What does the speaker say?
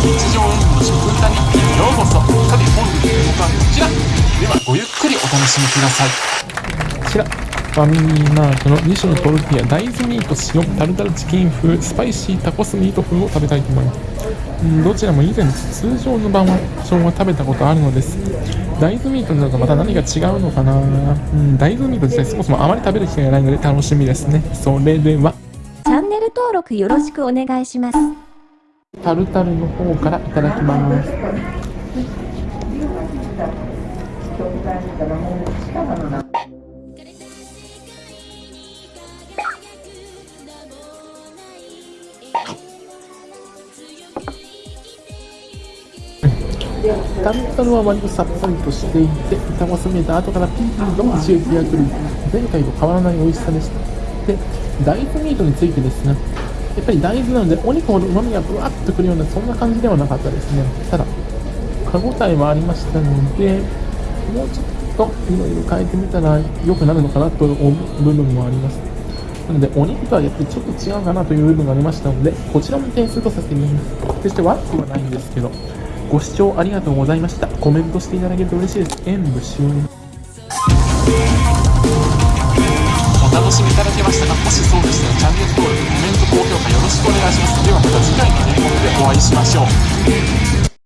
日常演技の食歌日記ようこそさて本日の動画はこちら。ではごゆっくりお楽しみください。こちら。ファミリーマートの2種のトルティーヤ大豆ミート塩タルタルチキン風スパイシータコスミート風を食べたいと思います。どちらも以前通常の版は生姜食べたことあるのです。大豆ミートになるとまた何が違うのかな。うん大豆ミート自体そもそもあまり食べる機会がないので楽しみですね。それでは。チャンネル登録よろしくお願いします。タルタルの方からいただきます。タルタルは割とさっぱりとしていてタコスめた後からピリピリと刺激が来る。前回と変わらない美味しさでした。で大豆ミートについてですね。やっぱり大豆なのでお肉ほど旨味がブワッとくるようなそんな感じではなかったですね。ただ歯ごたえはありましたのでもうちょっといろいろ変えてみたら良くなるのかなと思う部分もあります。なのでお肉とはやっぱりちょっと違うかなという部分がありましたのでこちらも点数とさせてみます。決して悪くはないんですけどご視聴ありがとうございました。コメントしていただけると嬉しいです。演舞終了。お楽しみいただけましたかもしそうでしたらチャンネル登録お会いしましょう。